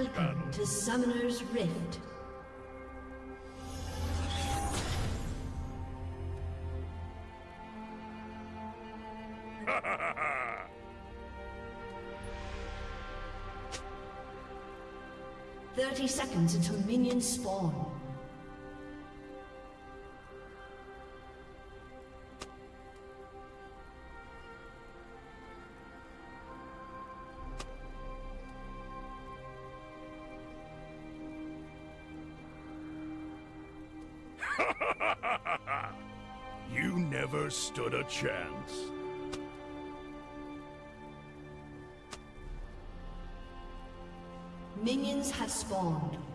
Into battle. Welcome to Summoner's Rift. Thirty seconds until minions spawn. Stood a chance. Minions have spawned.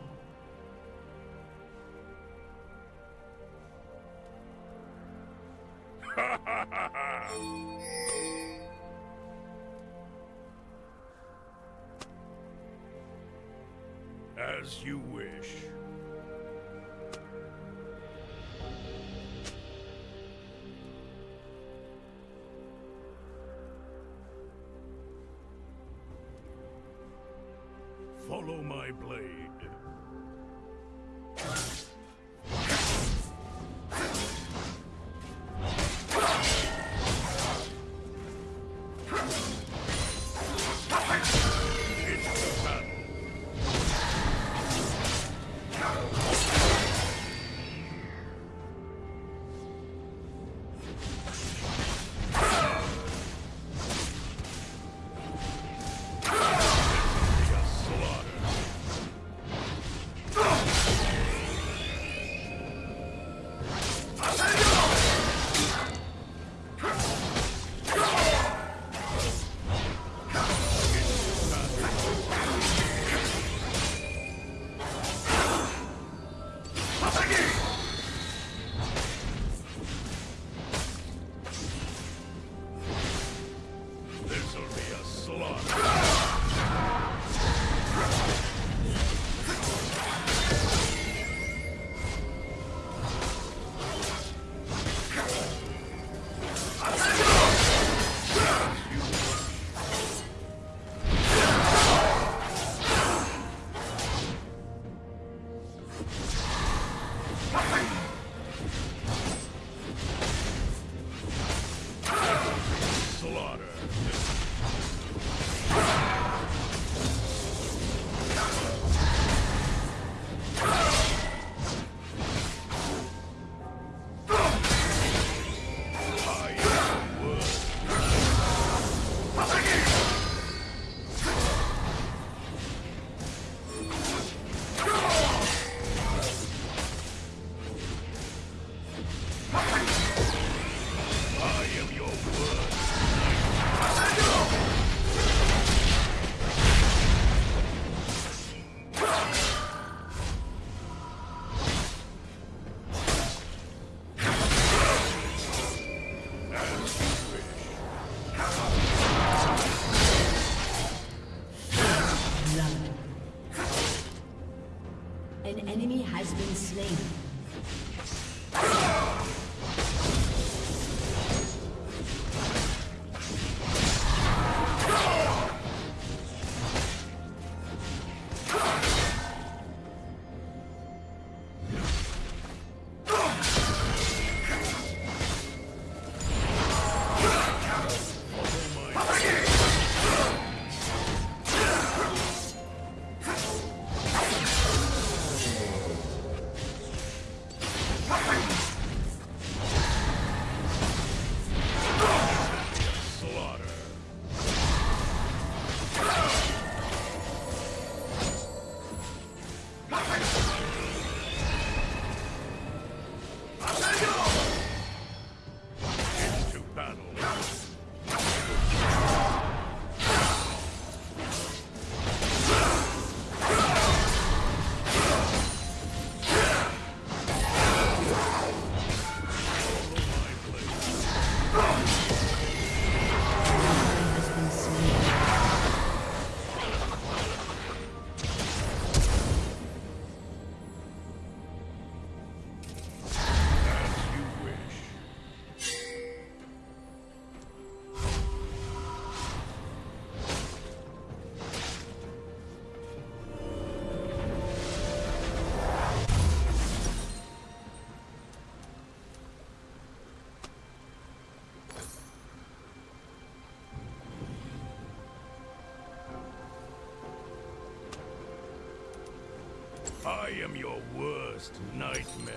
I am your worst nightmare.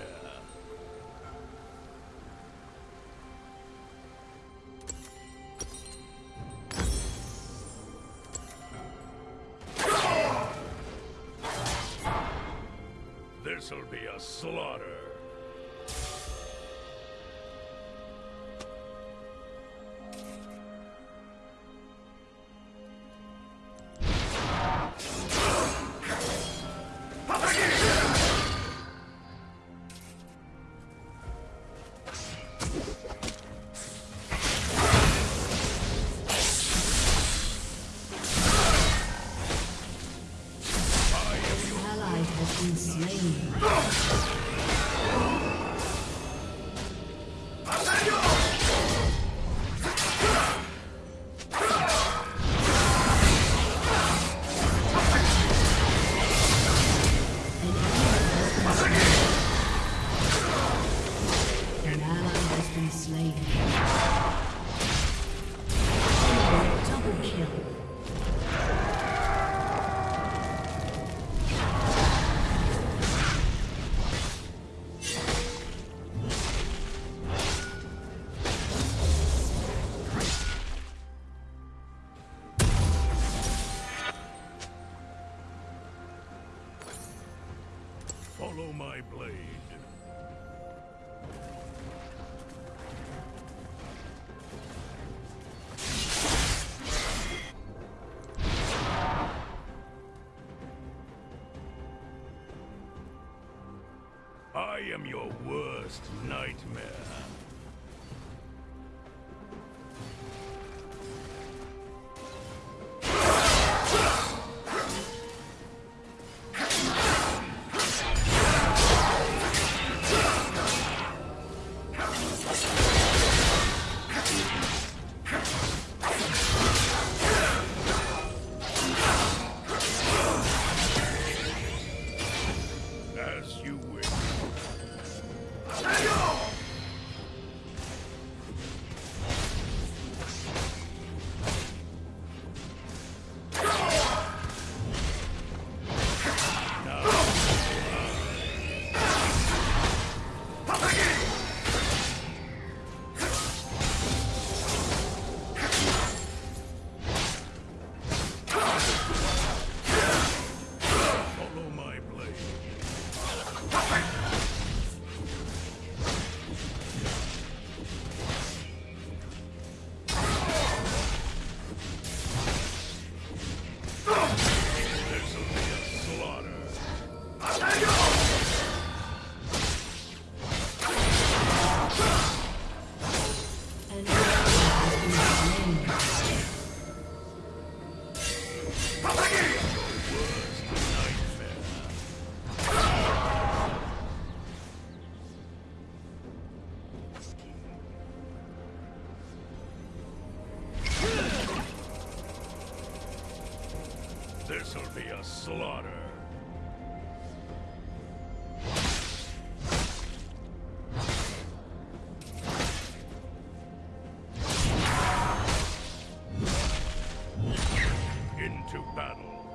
This'll be a slaughter. My blade. I am your worst nightmare. Into battle.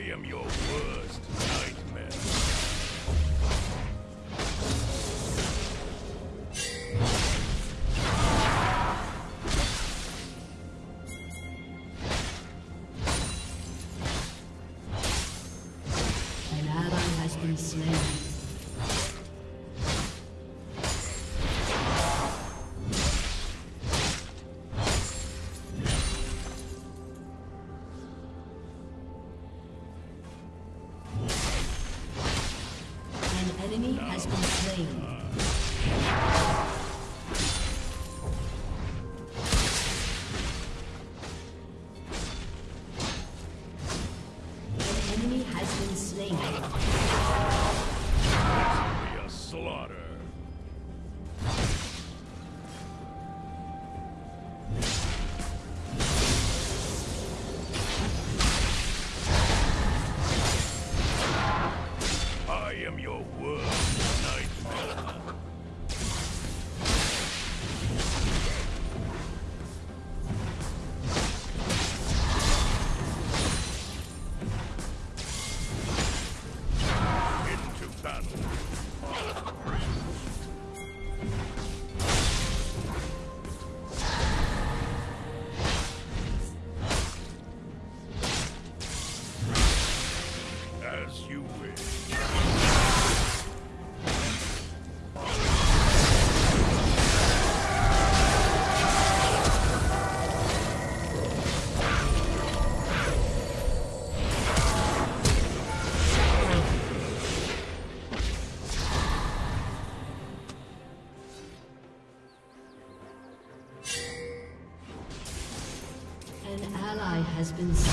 I am your worst nightmare. An ally has been slain. slain. been slain.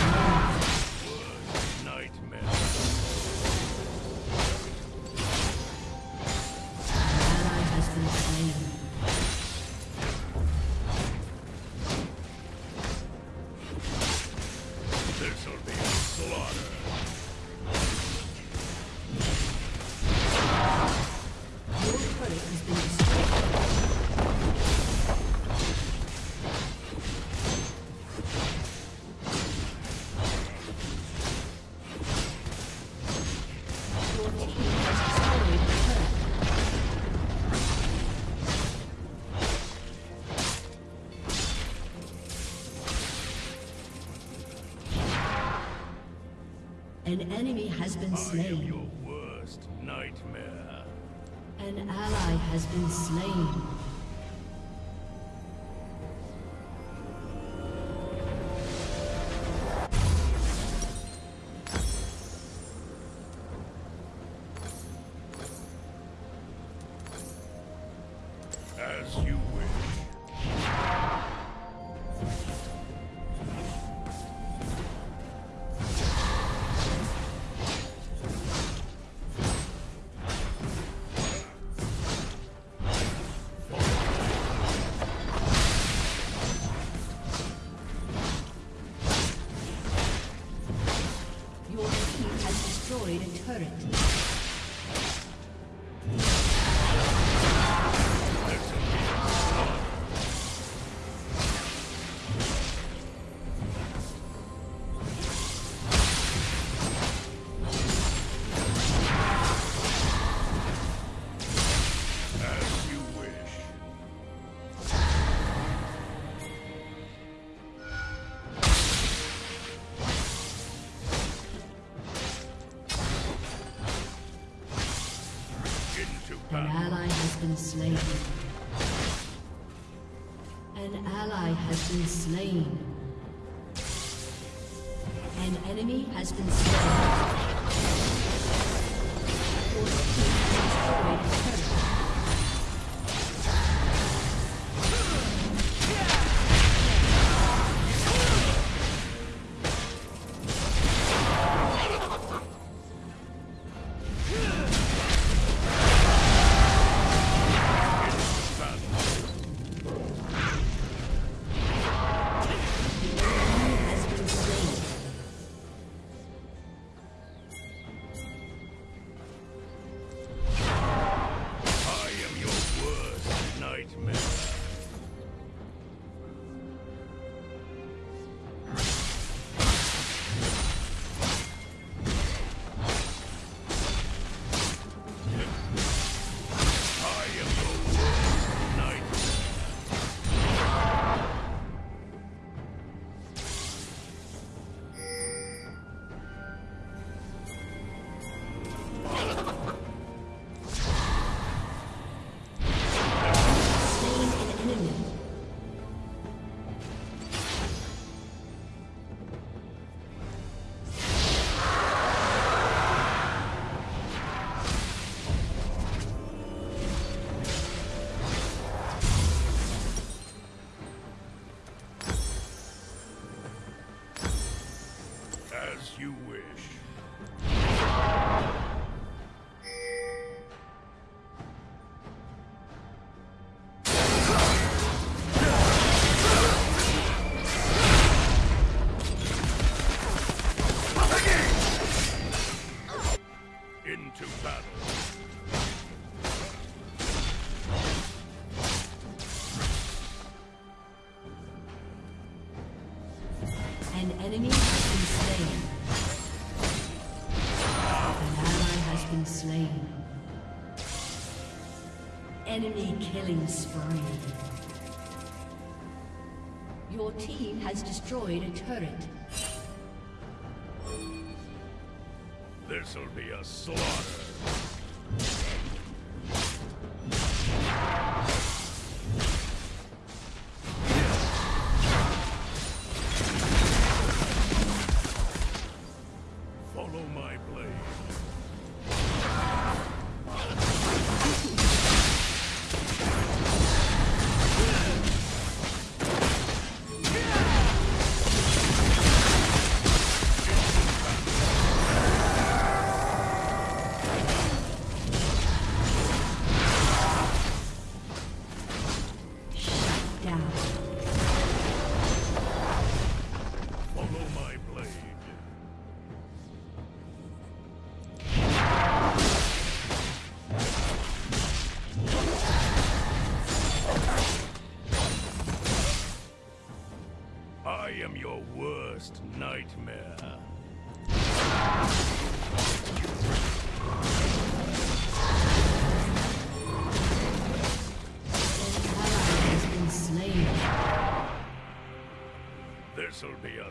An enemy has been slain. your worst nightmare. An ally has been slain. An ally has been slain. An ally has been slain. An enemy has been slain. enemy killing spree. Your team has destroyed a turret. This'll be a slaughter.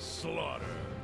slaughter.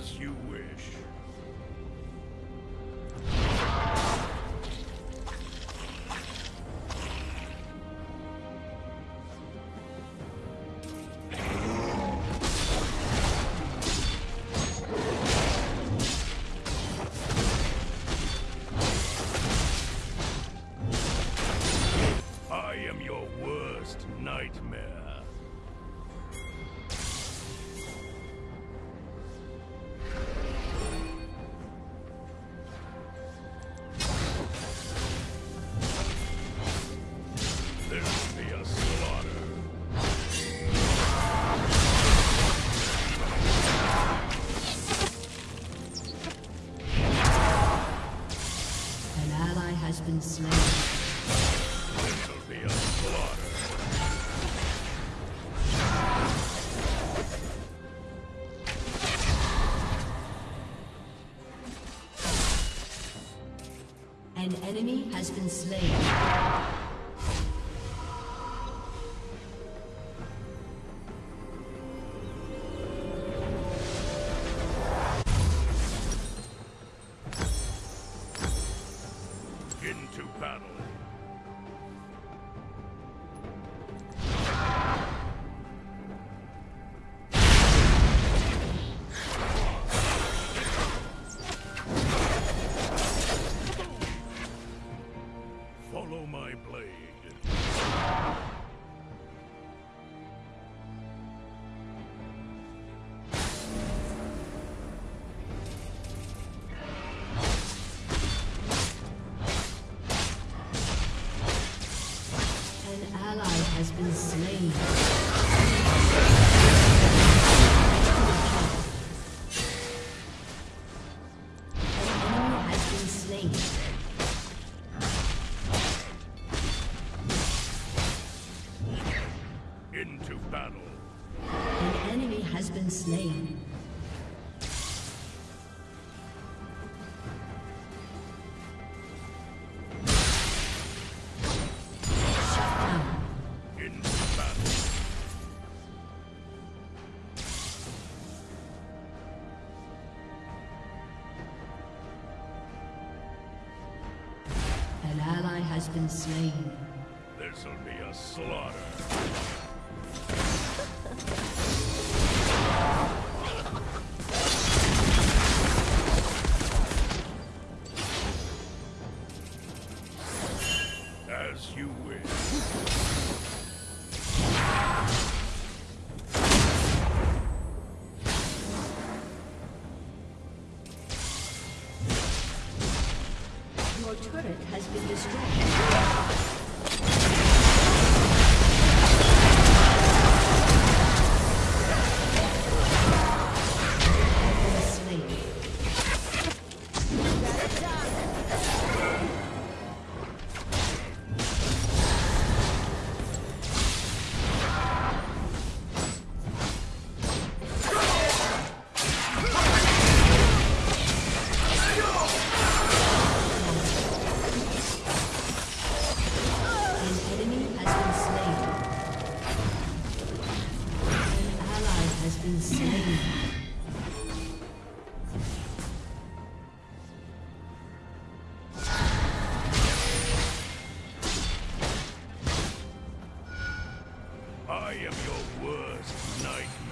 you An enemy has been slain. been slain. This'll be a slaughter. I am your worst nightmare.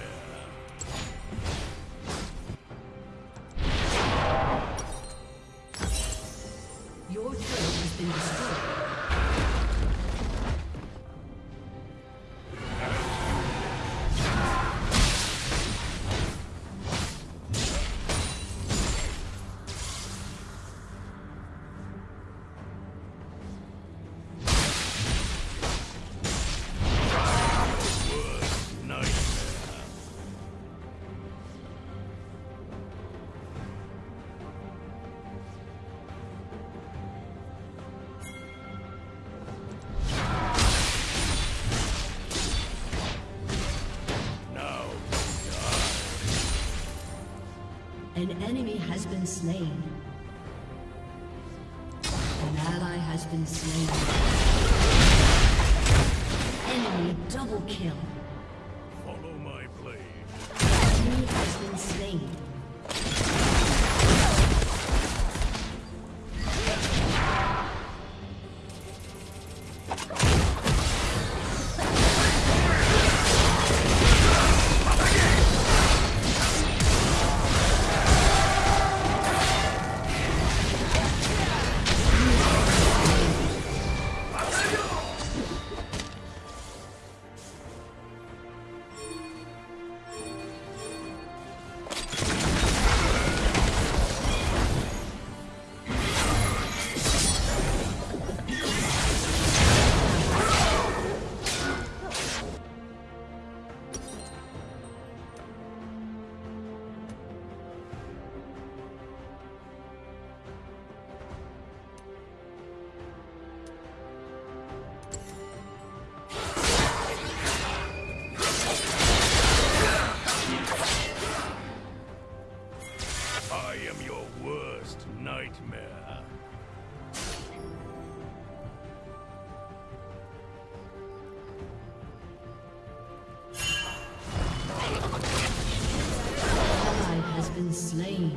An enemy has been slain. An ally has been slain. Enemy double kill.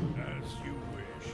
As you wish.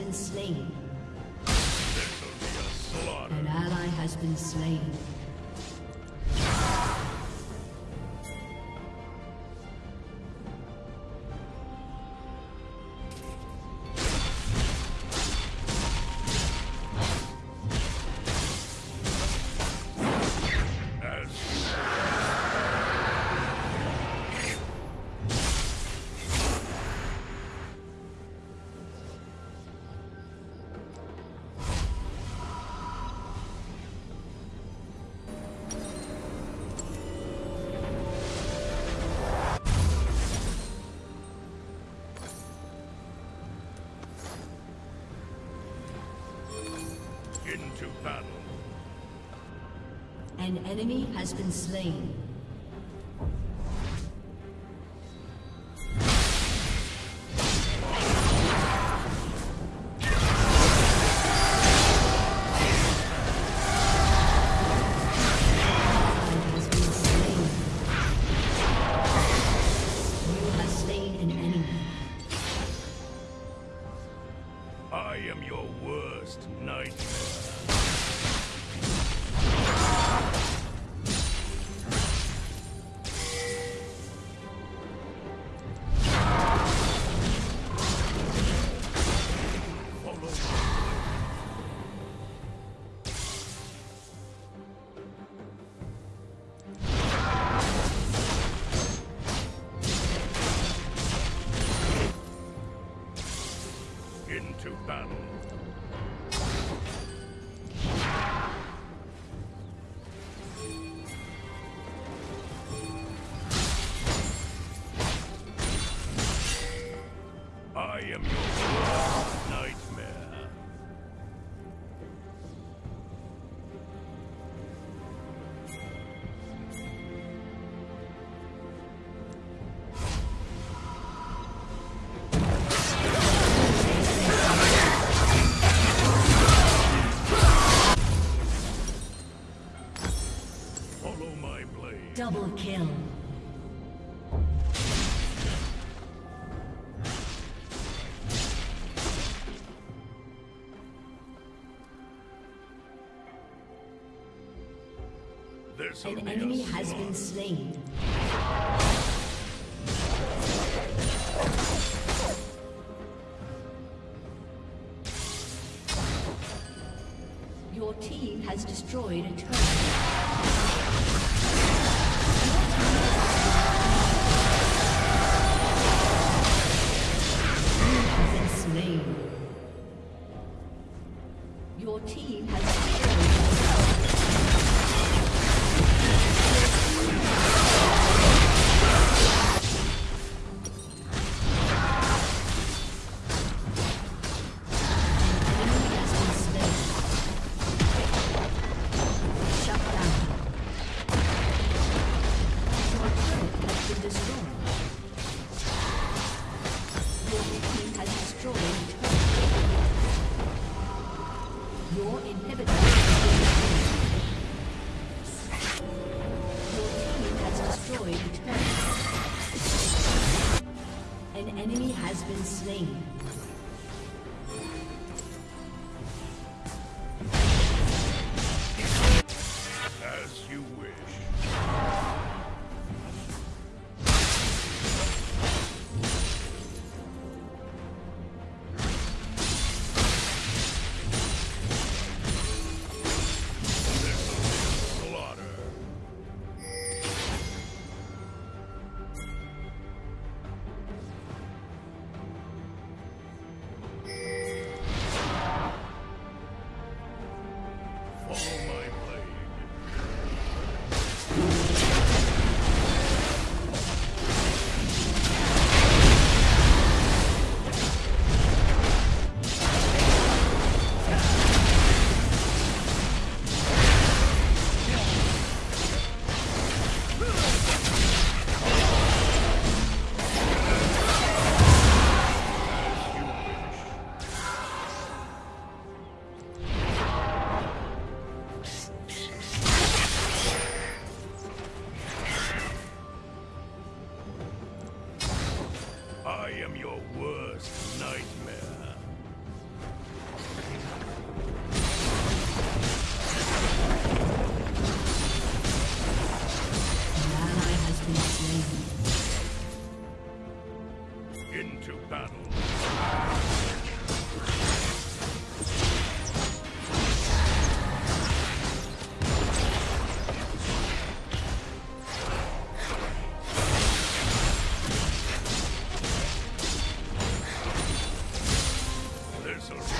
been slain. An ally has been slain. to battle. An enemy has been slain. I am your worst nightmare. Double kill. An enemy has been slain. Your team has destroyed a turret. This'll